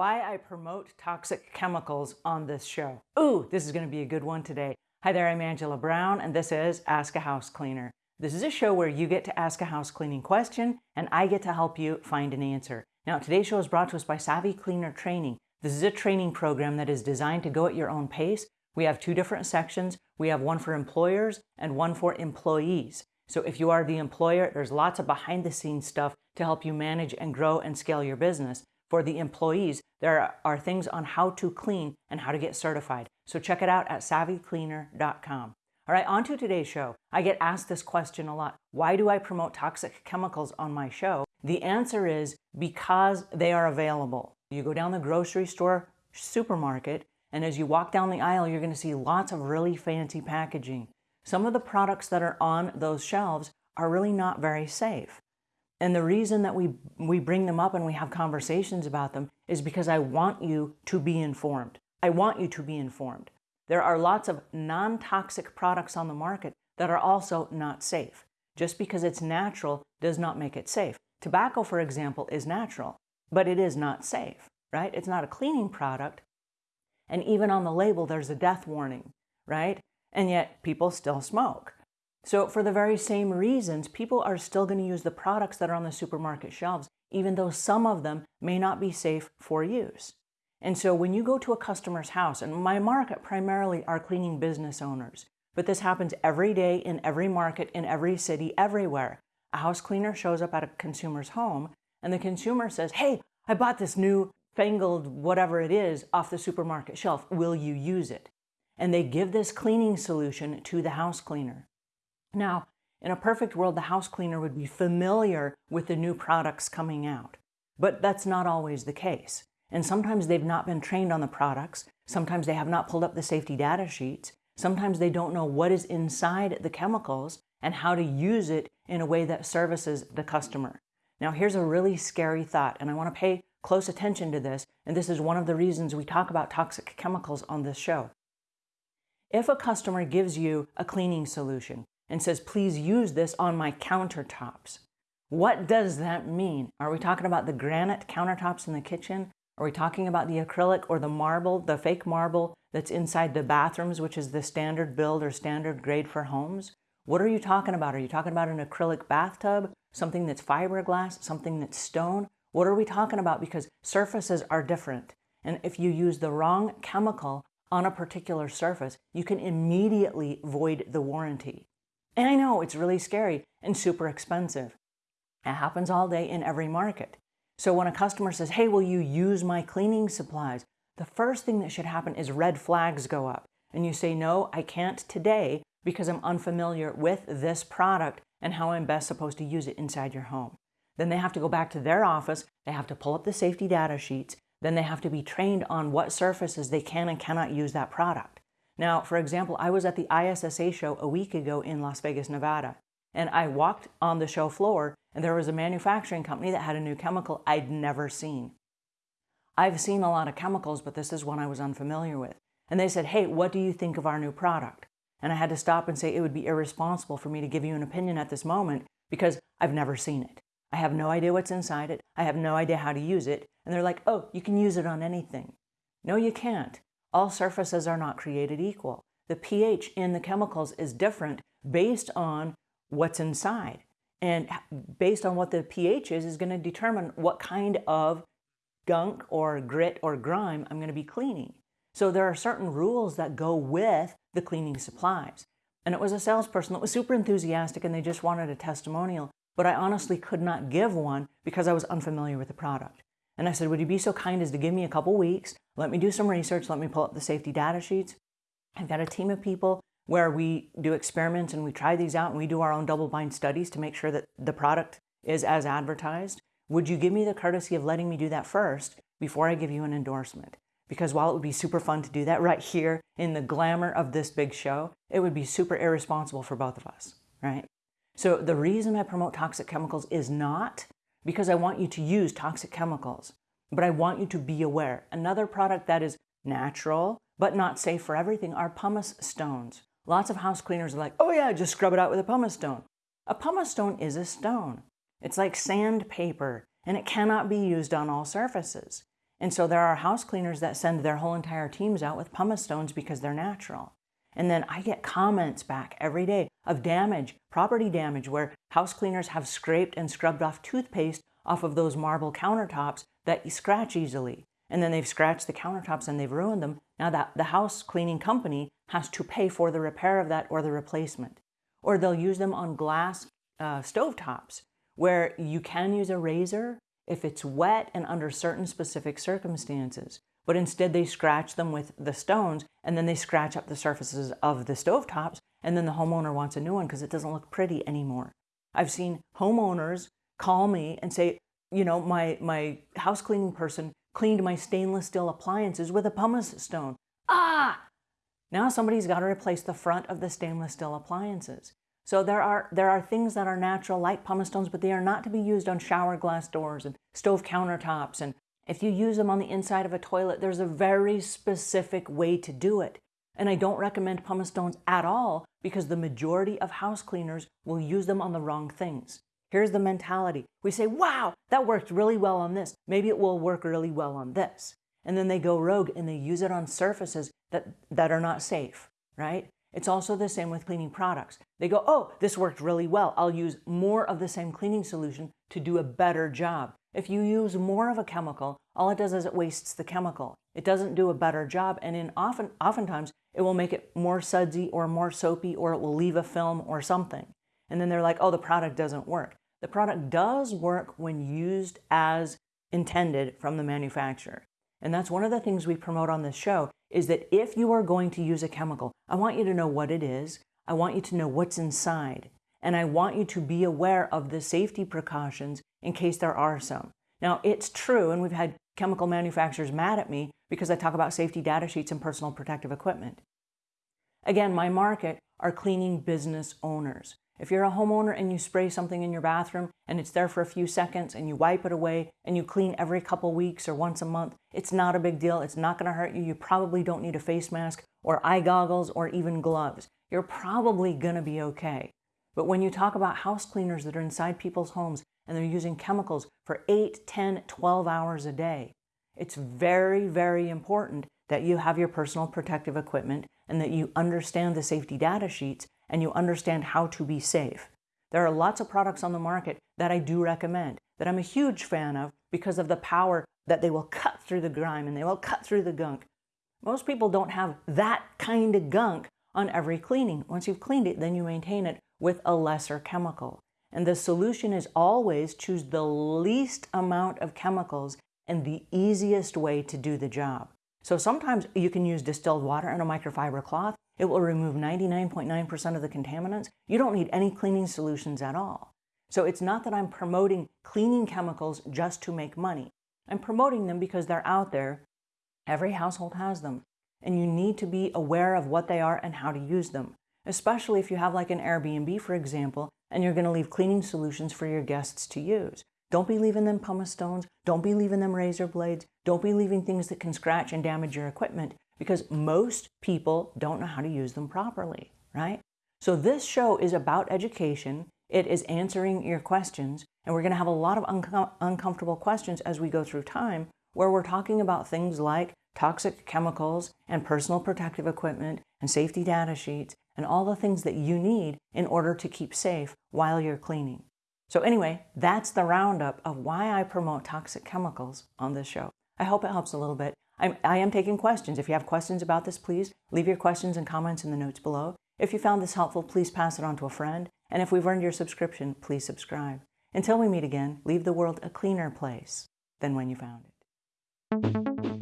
why I promote toxic chemicals on this show. Ooh, this is going to be a good one today. Hi there, I'm Angela Brown, and this is Ask a House Cleaner. This is a show where you get to ask a house cleaning question, and I get to help you find an answer. Now, today's show is brought to us by Savvy Cleaner Training. This is a training program that is designed to go at your own pace. We have two different sections. We have one for employers and one for employees. So if you are the employer, there's lots of behind the scenes stuff to help you manage and grow and scale your business for the employees, there are things on how to clean and how to get certified. So check it out at savvycleaner.com. All right, on to today's show. I get asked this question a lot. Why do I promote toxic chemicals on my show? The answer is because they are available. You go down the grocery store, supermarket, and as you walk down the aisle, you're going to see lots of really fancy packaging. Some of the products that are on those shelves are really not very safe. And the reason that we, we bring them up and we have conversations about them is because I want you to be informed. I want you to be informed. There are lots of non-toxic products on the market that are also not safe. Just because it's natural does not make it safe. Tobacco, for example, is natural, but it is not safe, right? It's not a cleaning product. And even on the label, there's a death warning, right? And yet people still smoke. So for the very same reasons, people are still going to use the products that are on the supermarket shelves, even though some of them may not be safe for use. And so when you go to a customer's house, and my market primarily are cleaning business owners, but this happens every day in every market, in every city, everywhere. A house cleaner shows up at a consumer's home, and the consumer says, hey, I bought this new fangled whatever it is off the supermarket shelf. Will you use it? And they give this cleaning solution to the house cleaner. Now, in a perfect world, the house cleaner would be familiar with the new products coming out, but that's not always the case. And sometimes they've not been trained on the products. Sometimes they have not pulled up the safety data sheets. Sometimes they don't know what is inside the chemicals and how to use it in a way that services the customer. Now, here's a really scary thought, and I want to pay close attention to this, and this is one of the reasons we talk about toxic chemicals on this show. If a customer gives you a cleaning solution, and says, please use this on my countertops. What does that mean? Are we talking about the granite countertops in the kitchen? Are we talking about the acrylic or the marble, the fake marble that's inside the bathrooms, which is the standard build or standard grade for homes? What are you talking about? Are you talking about an acrylic bathtub, something that's fiberglass, something that's stone? What are we talking about? Because surfaces are different. And if you use the wrong chemical on a particular surface, you can immediately void the warranty. And I know it's really scary and super expensive. It happens all day in every market. So when a customer says, hey, will you use my cleaning supplies? The first thing that should happen is red flags go up. And you say, no, I can't today because I'm unfamiliar with this product and how I'm best supposed to use it inside your home. Then they have to go back to their office. They have to pull up the safety data sheets. Then they have to be trained on what surfaces they can and cannot use that product. Now, for example, I was at the ISSA show a week ago in Las Vegas, Nevada, and I walked on the show floor and there was a manufacturing company that had a new chemical I'd never seen. I've seen a lot of chemicals, but this is one I was unfamiliar with. And they said, hey, what do you think of our new product? And I had to stop and say it would be irresponsible for me to give you an opinion at this moment because I've never seen it. I have no idea what's inside it. I have no idea how to use it. And they're like, oh, you can use it on anything. No, you can't. All surfaces are not created equal. The pH in the chemicals is different based on what's inside. And based on what the pH is, is going to determine what kind of gunk or grit or grime I'm going to be cleaning. So there are certain rules that go with the cleaning supplies. And it was a salesperson that was super enthusiastic and they just wanted a testimonial, but I honestly could not give one because I was unfamiliar with the product. And I said, would you be so kind as to give me a couple weeks? Let me do some research. Let me pull up the safety data sheets. I've got a team of people where we do experiments and we try these out and we do our own double blind studies to make sure that the product is as advertised. Would you give me the courtesy of letting me do that first before I give you an endorsement? Because while it would be super fun to do that right here in the glamour of this big show, it would be super irresponsible for both of us, right? So the reason I promote toxic chemicals is not because I want you to use toxic chemicals, but I want you to be aware. Another product that is natural, but not safe for everything are pumice stones. Lots of house cleaners are like, oh yeah, just scrub it out with a pumice stone. A pumice stone is a stone. It's like sandpaper, and it cannot be used on all surfaces. And so there are house cleaners that send their whole entire teams out with pumice stones because they're natural. And then I get comments back every day of damage, property damage, where house cleaners have scraped and scrubbed off toothpaste off of those marble countertops that you scratch easily. And then they've scratched the countertops and they've ruined them. Now that the house cleaning company has to pay for the repair of that or the replacement. Or they'll use them on glass uh, stovetops where you can use a razor if it's wet and under certain specific circumstances. But instead they scratch them with the stones and then they scratch up the surfaces of the stovetops and then the homeowner wants a new one because it doesn't look pretty anymore. I've seen homeowners call me and say, you know, my, my house cleaning person cleaned my stainless steel appliances with a pumice stone. Ah! Now somebody's got to replace the front of the stainless steel appliances. So there are, there are things that are natural like pumice stones, but they are not to be used on shower glass doors and stove countertops. And if you use them on the inside of a toilet, there's a very specific way to do it. And I don't recommend pumice stones at all because the majority of house cleaners will use them on the wrong things. Here's the mentality. We say, wow, that worked really well on this. Maybe it will work really well on this. And then they go rogue and they use it on surfaces that, that are not safe, right? It's also the same with cleaning products. They go, oh, this worked really well. I'll use more of the same cleaning solution to do a better job. If you use more of a chemical, all it does is it wastes the chemical. It doesn't do a better job, and in often, oftentimes it will make it more sudsy or more soapy, or it will leave a film or something. And then they're like, oh, the product doesn't work. The product does work when used as intended from the manufacturer. And that's one of the things we promote on this show is that if you are going to use a chemical, I want you to know what it is. I want you to know what's inside. And I want you to be aware of the safety precautions in case there are some. Now, it's true, and we've had chemical manufacturers mad at me because I talk about safety data sheets and personal protective equipment. Again, my market are cleaning business owners. If you're a homeowner and you spray something in your bathroom and it's there for a few seconds and you wipe it away and you clean every couple weeks or once a month, it's not a big deal. It's not going to hurt you. You probably don't need a face mask or eye goggles or even gloves. You're probably going to be okay. But when you talk about house cleaners that are inside people's homes and they're using chemicals for 8, 10, 12 hours a day, it's very, very important that you have your personal protective equipment and that you understand the safety data sheets and you understand how to be safe. There are lots of products on the market that I do recommend, that I'm a huge fan of because of the power that they will cut through the grime and they will cut through the gunk. Most people don't have that kind of gunk on every cleaning. Once you've cleaned it, then you maintain it with a lesser chemical. And the solution is always choose the least amount of chemicals and the easiest way to do the job. So sometimes you can use distilled water and a microfiber cloth it will remove 99.9% of the contaminants. You don't need any cleaning solutions at all. So it's not that I'm promoting cleaning chemicals just to make money. I'm promoting them because they're out there. Every household has them. And you need to be aware of what they are and how to use them. Especially if you have like an Airbnb, for example, and you're going to leave cleaning solutions for your guests to use. Don't be leaving them pumice stones. Don't be leaving them razor blades. Don't be leaving things that can scratch and damage your equipment because most people don't know how to use them properly, right? So this show is about education. It is answering your questions, and we're going to have a lot of uncom uncomfortable questions as we go through time where we're talking about things like toxic chemicals and personal protective equipment and safety data sheets and all the things that you need in order to keep safe while you're cleaning. So anyway, that's the roundup of why I promote toxic chemicals on this show. I hope it helps a little bit. I'm, I am taking questions. If you have questions about this, please leave your questions and comments in the notes below. If you found this helpful, please pass it on to a friend. And if we've earned your subscription, please subscribe. Until we meet again, leave the world a cleaner place than when you found it.